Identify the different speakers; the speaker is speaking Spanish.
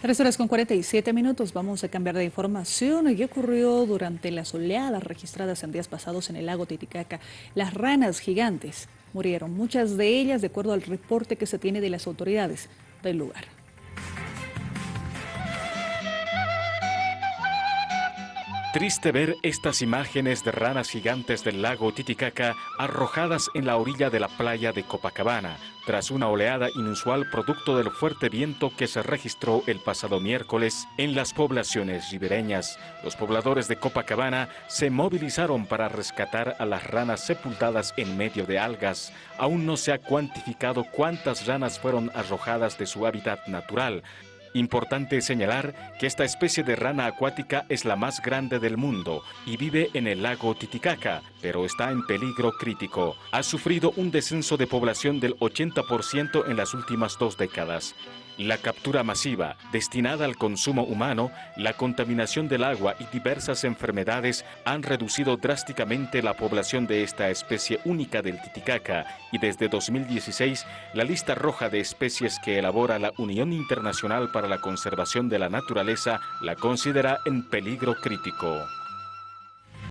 Speaker 1: Tres horas con 47 minutos, vamos a cambiar de información. ¿Qué ocurrió durante las oleadas registradas en días pasados en el lago Titicaca? Las ranas gigantes murieron, muchas de ellas de acuerdo al reporte que se tiene de las autoridades del lugar.
Speaker 2: Triste ver estas imágenes de ranas gigantes del lago Titicaca arrojadas en la orilla de la playa de Copacabana, tras una oleada inusual producto del fuerte viento que se registró el pasado miércoles en las poblaciones ribereñas. Los pobladores de Copacabana se movilizaron para rescatar a las ranas sepultadas en medio de algas. Aún no se ha cuantificado cuántas ranas fueron arrojadas de su hábitat natural, Importante señalar que esta especie de rana acuática es la más grande del mundo y vive en el lago Titicaca, pero está en peligro crítico. Ha sufrido un descenso de población del 80% en las últimas dos décadas. La captura masiva, destinada al consumo humano, la contaminación del agua y diversas enfermedades han reducido drásticamente la población de esta especie única del Titicaca y desde 2016 la lista roja de especies que elabora la Unión Internacional para la Conservación de la Naturaleza la considera en peligro crítico.